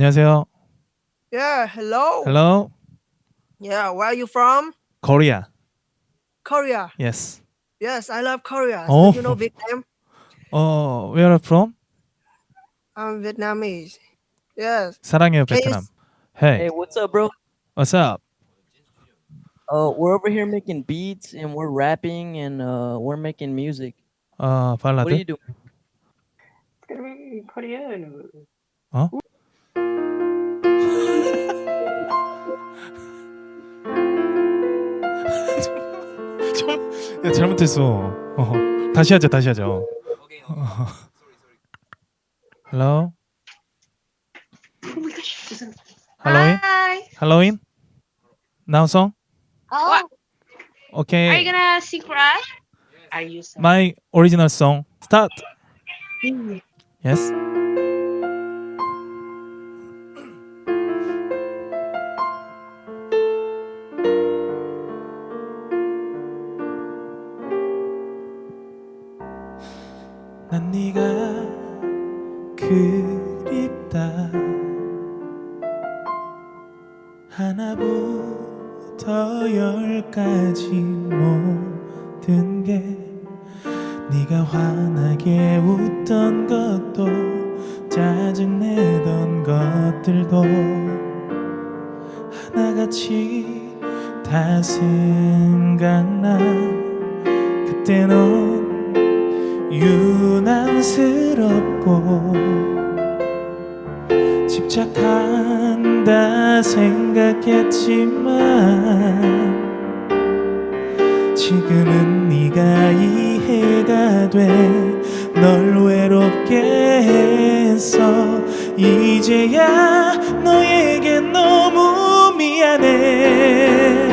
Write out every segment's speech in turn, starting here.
Wow. 안녕하세요. Yeah. Hello. Hello. Yeah. Where are you from? Korea. Korea. Yes. Yes, I love Korea. Oh. So you know Vietnam? 어, where are you from? I'm Vietnamese. Yes. 사랑해요, Can you 베트남. s- Hey, Hey, what's up, bro? what's up? Uh, we're over here making beats and we're rapping and uh, we're making music. 어, What are 발라드? you doing? Scrivi coreano. 어? 야, 잘못했어. 어, 다시 하자, 다시 하자. 어. 어. Hello. Oh Halloween. Hi. Halloween. Now song. Oh, What? Okay. are you gonna sing for us? Are you so My original song. Start. Yes. 난 네가 그립다. 하나부터 열까지 모든 게 네가 환하게 웃던 것도 짜증내던 것들도 하나같이 다 생각나. 그때 넌 유난스럽고 집착한다 생각했지만 지금은 네가 이해가 돼. 널 외롭게 했어 이제야 너에게 너무 미안해.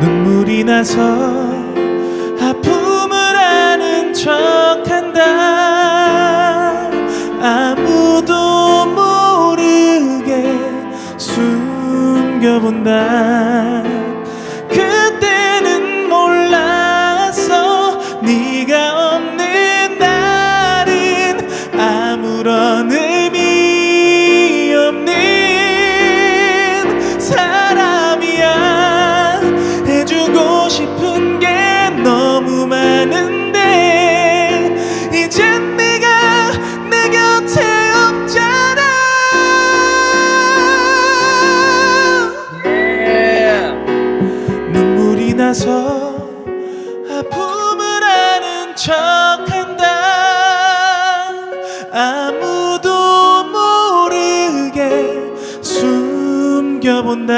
눈물이 나서 본다 나서 아픔을 아는 척한다. 아무도 모르게 숨겨본다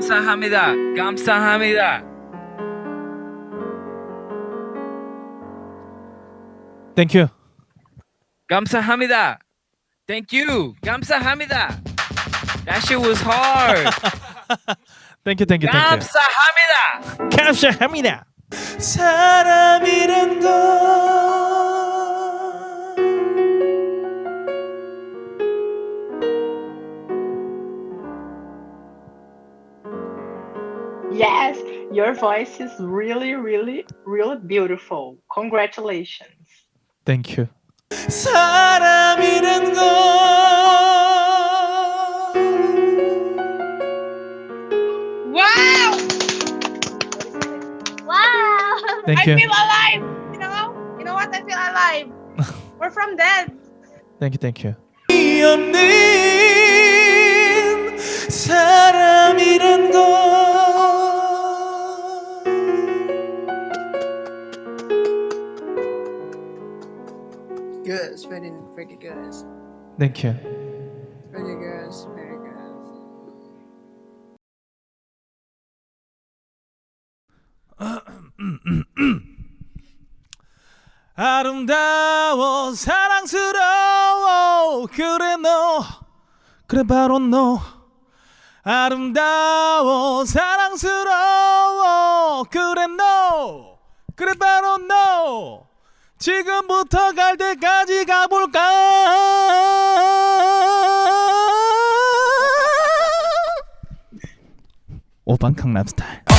감사합니다. 감사합니다. Thank you. 감사합니다. Thank you. 감사합니다. That shit was hard. Thank you, thank you, thank you. 감사합니다. 감사합니다. 사람이란 걸 Yes, your voice is really, really, really beautiful. Congratulations. Thank you. 사람이란 걸 Wow! Wow! Thank I you. feel alive. You know? You know what? I feel alive. We're from dead. Thank you, thank you. Very good. Thank you. Very good. Very good. 아름다워 사랑스러워 그래 너 그래 바로 너 아름다워 사랑스러워 그래 너 그래 바로 너 지금부터 갈 때까지 가볼까? 오반 강남 스타일